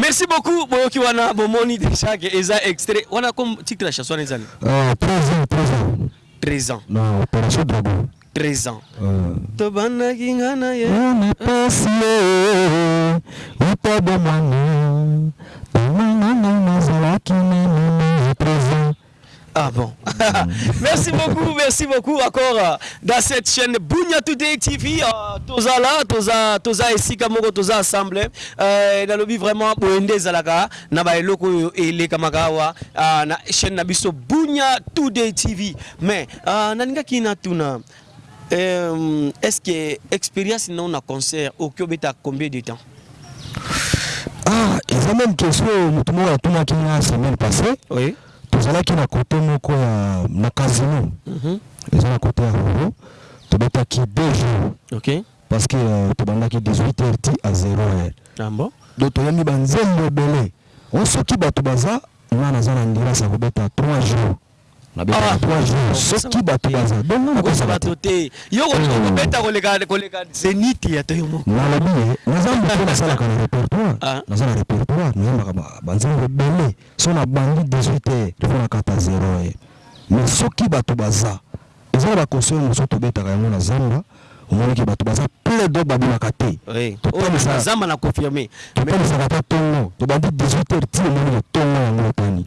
Merci beaucoup boyoki wana bomoni dejà que eza extrait wana comme titre ya chanson wana eza nini? Euh, 13 ans, 13 ans. 13 ans. Na operation dragon. 13 ans. Euh. Tobandaki nga na ye. Oh, na pasi ye, uta bomwana. Tanga nga nazalaki na mama ya 13 ans. Ah bon. merci beaucoup, merci beaucoup encore euh, dans cette chaîne Bunya Today TV. Euh, toza là, toza toza esika moko toza ensemble. Euh, nalobi vraiment boende zalaka na ba eloko oyo eleka makawa euh, na chaîne na biso Bunya Today TV. Mais euh, nalingaki na tuna Eemm est ce que experience na yo na concert okoki obeta combien de temps? Ah eza meme question oyo mutu moko atunaki nga semaine passee Oui. Tozalaki na cote moko ya na casino eza na cote ya Roro tobetaki deux jours Ok. parce que tobandaki 18 heures ti à zero heure Ah bon? donc toyembi ba nzembo ebele oh soki batu baza nga naza na endurance ya kobeta trois jours. Awa soki batu baza bongo na kozala te te yo okoki ko beta koleka koleka zenith ya to yo moko na lobi ye na za mbote na salaka na repertoire na za na repertoire na yembaka ba ba nzembo ebele so na bandi 18 heure il faut na kata zero heure mais soki batu baza eza na ba concert mosusu to betaka yango na zamba omoni ke batu baza plein donc ba bimaka te to talisaka zamba na confirme to talisaka ata tongo to bandi 18 heure ti omoni le tongo yango etani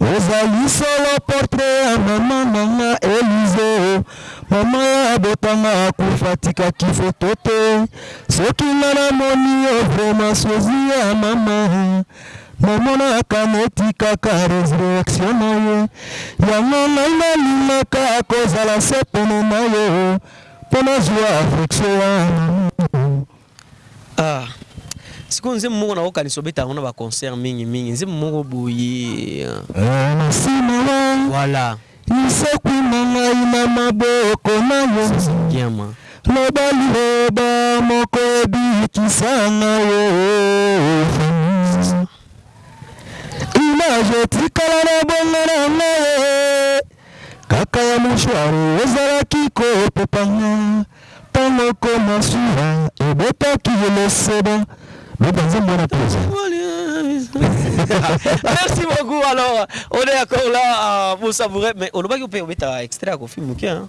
Ozali solo portrait ya maman na nga Elise Maman ya abota nga akufa atikaki photo te Soki nga na moni yo vraiment souzi ya maman Na monaka neti kaka resurrection na ye Yango ngai na lingaka ko zala se pene na yo Po na zua affection ya maman Ah sikoyo nzembo moko nako kanisa obeta yango na ba concert mingi mingi nzembo moko boye ah. Eh merci mawa. Voilà. Lisekwi na ngai na maboko nayo. Ça c'est bien ma. Loba liloba moko ebikisa ngai oh famille. Image etikala na bongo na ngai eh. Kaka ya mouchoir ezalaki ko pepa nga tango ko masuwa ebetaki loseba beta nzembo wana toza. Merci beaucoup alors on est encore là pour savourer mais olobaki ope obeta extrait ya Koffi muke hein.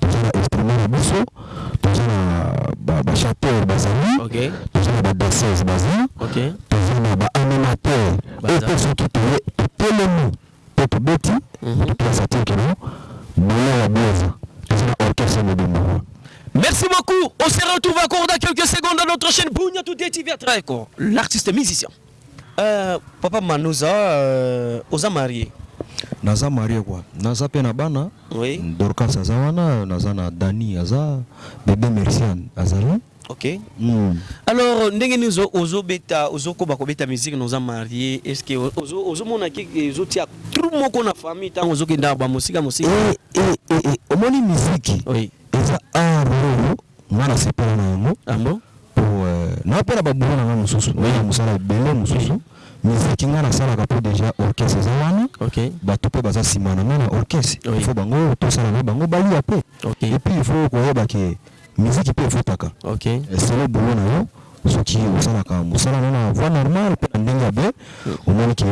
Toza na instrument na biso toza na ba ba chanteurs bazali toza na ba danseuses baza toza na ba animateurs oyo pe soki toye totelemi pe tobeti kutu toza certain que non moyen ya bien eza toza na orchestre mobimba awa. Merci beaucoup on se retrouve encore dans quelques secondes dans notre chaine Bunia Today TV à travers Ecole l'artiste musicien. Eeh papa manuza euh oza marie? Naza marie quoi naza pe na bana Oui. Dorcas aza wana naza na Danny aza bebe mercianne azali Ok hum. Alors ndenge nini ozo ozo beta ozo koba ko beta musique na oza marie est ce que ozo ozo mona ke ezo tia trou moko na famille tangu ozo kende na ba mosika mosika? Eh eh eh eh omoni musique Oui. eza art oyo nga na sepela na yango Ah bon? Po na pe na ba boulot na nga mususu oyo ya musala ebele mususu miziki nga na salaka po deja orchestre eza wana batu pe baza sima na nga na orchestre il faut bango to sala na bango ba lia pe et puis il faut ko yeba ke miziki pe efutaka selon boulot na yo soki osalaka musala na yo na voie normal pe na ndenge ya bien omoni ke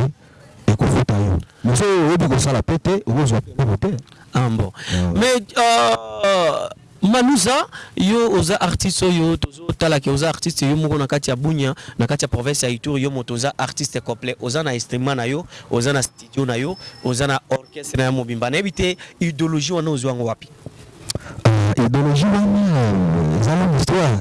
Ekofuta yo mais soki oyebi kosala pe te okozwa mbongo te. Ah bon mais uh, Maluza yo oza artiste oyo tozo tala ke oza artiste yo moko na kati ya Bunia na kati ya province ya Ituri yo moto oza artiste complet oza na instrument na yo oza na studio na yo oza na orchestre na yo mobimba nayebi te ideologie wana ozua yango wapi? Uh, ideologie wana eza longue histoire.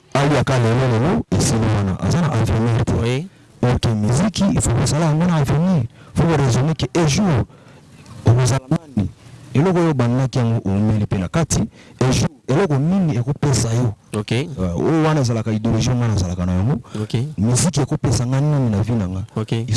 Alia ka lelo lelo esili wana aza na avenir te ok miziki il faut kosala yango na avenir faut ko raisonner que un jour okozala nani eloko oyo obandaki yango owumeli pe na kati un jour eloko nini eko pesa yo oyo wana ezalaka ideologie nga nazalaka na yango miziki eko pesa nga nini na vie na nga.